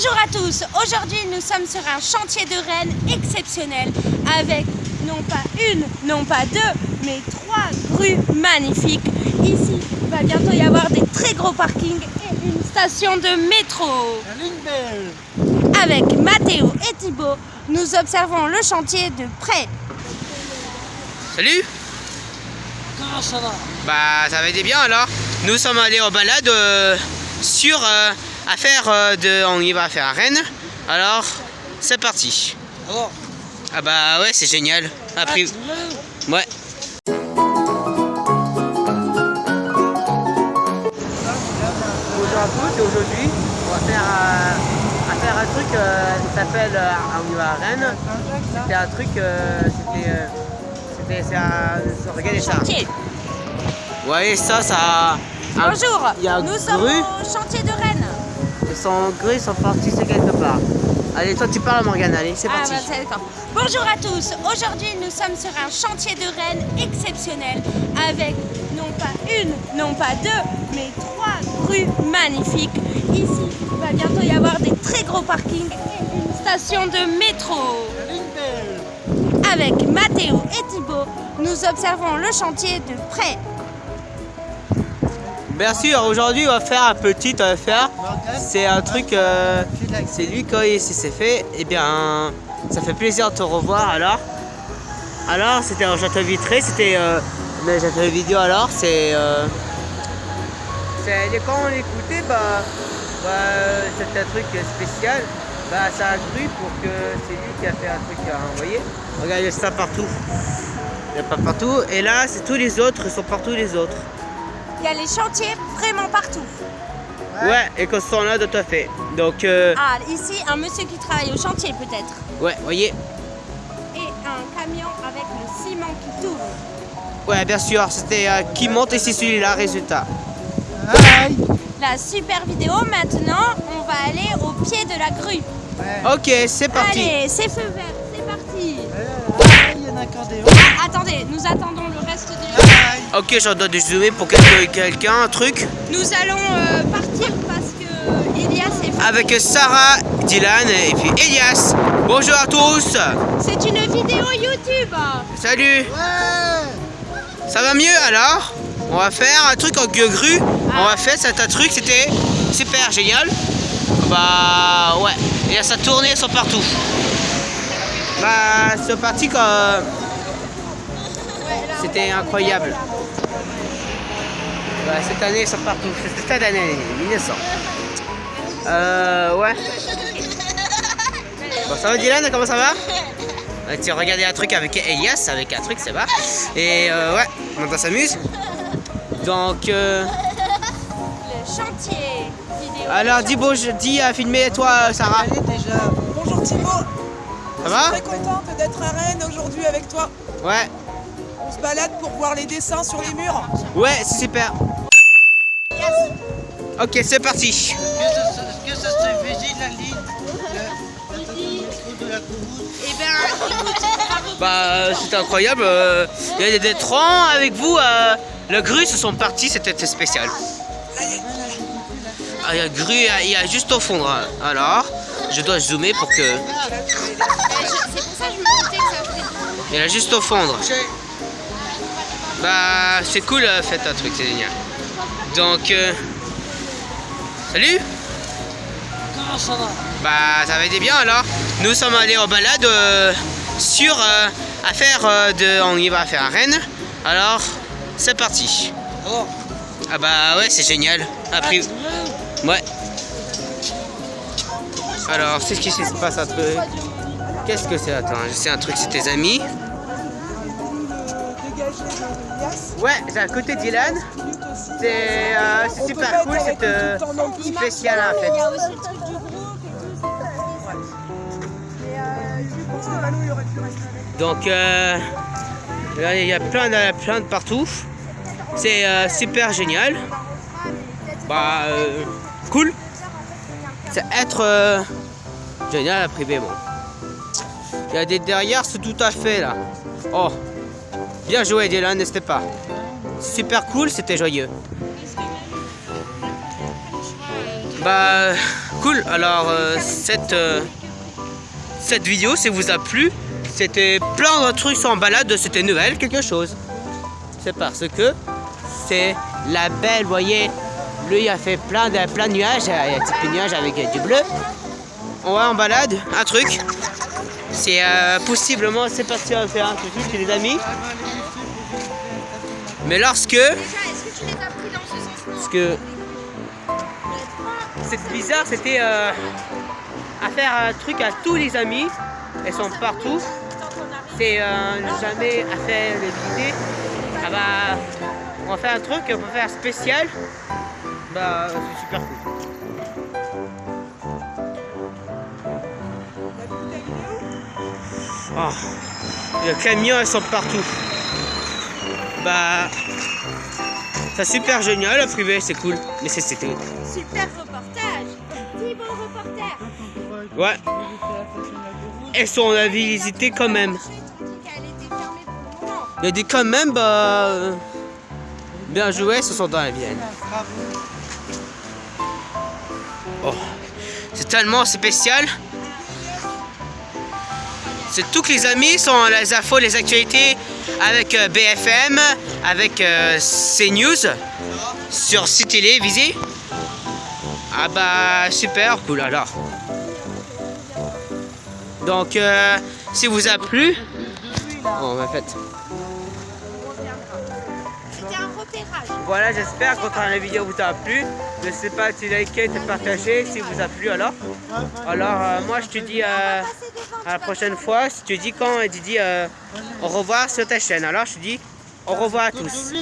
Bonjour à tous, aujourd'hui nous sommes sur un chantier de Rennes exceptionnel avec non pas une, non pas deux, mais trois grues magnifiques. Ici, il va bientôt y avoir des très gros parkings et une station de métro. Avec Mathéo et Thibaut, nous observons le chantier de près. Salut Comment ça va? Bah ça va été bien alors. Nous sommes allés en balade euh, sur euh, à faire euh, de. On y va faire à Rennes. Alors c'est parti. Alors, Ah bah ouais c'est génial. Après. Ouais. Bonjour à tous et aujourd'hui on va faire, euh, on va faire un truc euh, qui s'appelle euh, on y va à Rennes. C'était un truc euh, c'était euh, c'était c'est un- regardez ça. Chantier. Vous voyez ça ça un- Bonjour, il y a un nous sommes au chantier de Rennes. Sont gris, sont partis quelque part. Allez toi tu parles Morgane, allez c'est Ah, parti. bah. Bonjour à tous. Aujourd'hui, nous sommes sur un chantier de Rennes exceptionnel avec non pas une, non pas deux, mais trois grues magnifiques. Ici, il va bientôt y avoir des très gros parkings et une station de métro. Avec Mathéo et Thibaut, nous observons le chantier de près. Bien sûr, aujourd'hui on va faire un petit affaire. C'est un truc, euh, c'est lui quand il s'est fait, et bien ça fait plaisir de te revoir alors. Alors c'était un château vitré, c'était euh, mais château vidéo alors, c'est euh, quand on l'écoutait bah, bah c'était un truc spécial. Bah ça a cru pour que c'est lui qui a fait un truc, hein, vous voyez Regardez ça partout. Il n'y a pas partout. Et là c'est tous les autres, ils sont partout les autres. Il y a les chantiers vraiment partout. Ouais, et que ce sont là tout à fait. Donc, euh, Ah, ici, un monsieur qui travaille au chantier peut-être. ouais, voyez. Et un camion avec le ciment qui tourne. Ouais, bien sûr, c'était euh, qui monte ici celui-là, résultat. La super vidéo, maintenant, on va aller au pied de la grue. Ok, c'est parti. Allez, c'est feu vert, c'est parti. il y en a qu'un des Ah, attendez, nous attendons le de... Ok, j'en dois de zoomer pour quelqu'un, quelqu'un, un truc. Nous allons euh, partir parce que Elias est... Avec Sarah, Dylan et puis Elias. Bonjour à tous. C'est une vidéo YouTube. Salut. Ça va mieux alors? On va faire un truc en gueux grue. On va faire cet un truc, c'était super génial. Bah ouais. Et ça tournait, ils sont partout. Bah c'est parti quand. C'était incroyable. Bah, cette année, ils sont partout. C'était cette année, 1900. Euh, ouais. Bon, ça va Dylan, comment ça va? Tu regardais un truc avec Elias, avec un truc, c'est va. Et euh, ouais, on s'amuse. Donc, euh, Le chantier vidéo. alors dis bon, je dis à filmer toi, Sarah. Allez déjà. Bonjour Thibaut. Ça va? Très contente d'être à Rennes aujourd'hui avec toi. Ouais, On se balade pour voir les dessins sur les murs. ouais, c'est super. Ok, c'est parti. Est-ce que ça se fait la ligne de la Eh ben. Bah, c'était incroyable. euh, Il y a des trans avec vous. euh, le grue se sont partis, c'était spécial. Ah, il y a grue, il y a- juste au fond. hein. Alors, je dois zoomer pour que. Euh, C'est pour ça que je me que ça. Il y a juste au fond. Bah, c'est cool, euh, faites un truc, c'est génial. Donc, euh, salut. Comment ça va Bah, ça va été bien alors. Nous sommes allés en balade euh, sur euh, à faire euh, de. On y va faire à Rennes. Alors, c'est parti. Alors, Ah bah ouais, c'est génial. Après, ouais. Alors, c'est ce qui se passe un truc. Qu'est-ce que c'est? Attends, c'est un truc, c'est tes amis. Ouais, c'est à côté d'Ilan. C'est euh, super cool, avec euh, tout le temps non plus. spécial en fait. Il y a aussi le truc du groupe et tout, Et je pense que Manu il aurait pu rester avec. Donc, euh, là, il y a plein de, plein de partout. C'est euh, super génial. Bah, euh, cool. C'est être euh, génial à privé, bon. Il y a des derrière, c'est tout à fait là. Oh, bien joué Dylan, n'hésitez pas. Super cool, c'était joyeux. Bah, Cool, alors euh, cette, euh, cette vidéo, si vous a plu, c'était plein de trucs en balade, c'était Noël, quelque chose. C'est parce que c'est la belle, vous voyez, lui a fait plein de, plein de nuages, il y a un petit peu de nuages avec du bleu. On va en balade, un truc. C'est euh, possiblement, c'est parti à faire un truc chez les amis. Mais lorsque, Déjà, est-ce que tu les as pris dans ce sens parce que c'est bizarre, c'était euh, à faire un truc à tous les amis. Elles sont partout. C'est euh, jamais à faire les visiter. Ah bah, on va faire un truc, on va faire spécial. Bah, c'est super cool. Oh, les camions, elles sont partout. Bah, c'est super génial, le privé, c'est cool. Mais c'est c'était. Super reportage. Dis bon reporter. Ouais, elles sont à visiter quand même. Il a dit quand même, bah. euh, Bien joué, ce sont dans la Vienne. Oh, c'est tellement spécial. C'est tous les amis sont les infos, les actualités avec euh, BFM, avec euh, CNews, sur Citélé, visé. Ah bah super cool alors. Donc euh, si vous a plu, oh, en fait. Voilà, j'espère que la vidéo vous a plu. N'hésitez pas à te liker, de partager si vous a plu alors. Alors, euh, moi je te dis euh, à la prochaine fois. Si tu dis quand, tu dis euh, au revoir sur ta chaîne. Alors, je te dis au revoir à tous.